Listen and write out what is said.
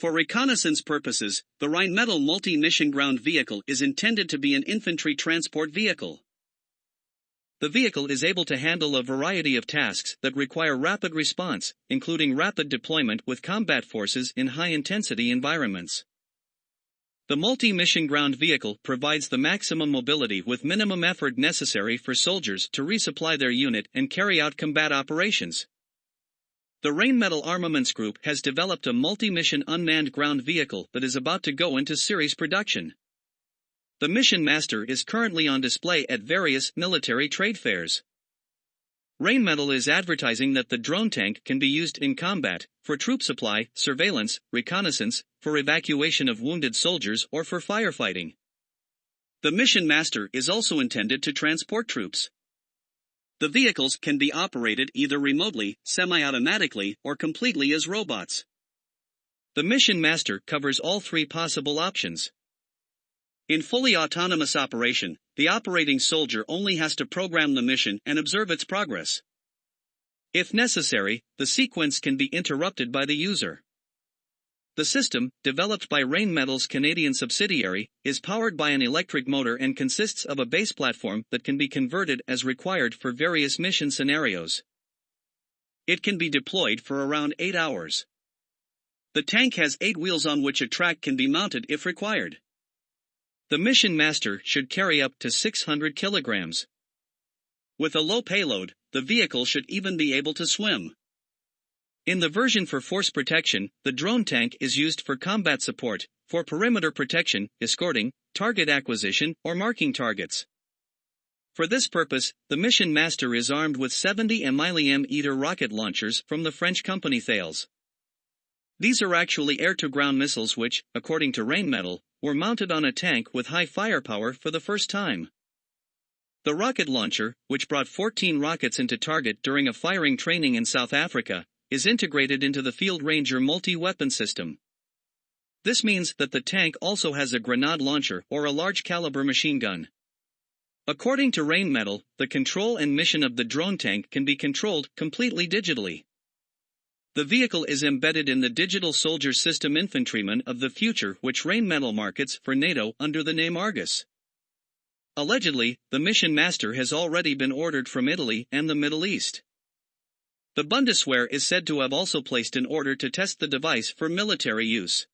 For reconnaissance purposes, the Rheinmetall multi-mission ground vehicle is intended to be an infantry transport vehicle. The vehicle is able to handle a variety of tasks that require rapid response, including rapid deployment with combat forces in high-intensity environments. The multi-mission ground vehicle provides the maximum mobility with minimum effort necessary for soldiers to resupply their unit and carry out combat operations. The Rheinmetall Armaments Group has developed a multi-mission unmanned ground vehicle that is about to go into series production. The Mission Master is currently on display at various military trade fairs. Rheinmetall is advertising that the drone tank can be used in combat, for troop supply, surveillance, reconnaissance, for evacuation of wounded soldiers or for firefighting. The Mission Master is also intended to transport troops. The vehicles can be operated either remotely, semi-automatically, or completely as robots. The Mission Master covers all three possible options. In fully autonomous operation, the operating soldier only has to program the mission and observe its progress. If necessary, the sequence can be interrupted by the user. The system, developed by Rheinmetall's Canadian subsidiary, is powered by an electric motor and consists of a base platform that can be converted as required for various mission scenarios. It can be deployed for around 8 hours. The tank has 8 wheels on which a track can be mounted if required. The Mission Master should carry up to 600 kilograms. With a low payload, the vehicle should even be able to swim. In the version for force protection, the drone tank is used for combat support, for perimeter protection, escorting, target acquisition, or marking targets. For this purpose, the Mission Master is armed with 70 millimeter rocket launchers from the French company Thales. These are actually air-to-ground missiles which, according to Rheinmetall, were mounted on a tank with high firepower for the first time. The rocket launcher, which brought 14 rockets into target during a firing training in South Africa, is integrated into the Field Ranger multi-weapon system. This means that the tank also has a grenade launcher or a large caliber machine gun. According to Rheinmetall, the control and mission of the drone tank can be controlled completely digitally. The vehicle is embedded in the Digital Soldier System Infantryman of the Future which Rheinmetall markets for NATO under the name Argus. Allegedly, the mission master has already been ordered from Italy and the Middle East. The Bundeswehr is said to have also placed an order to test the device for military use.